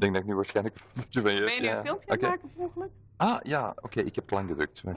denk dat ik nu waarschijnlijk ben je Ben je nu ja. een eh, filmpje maken per? Ah, ja, oké, ik heb lang gedrukt.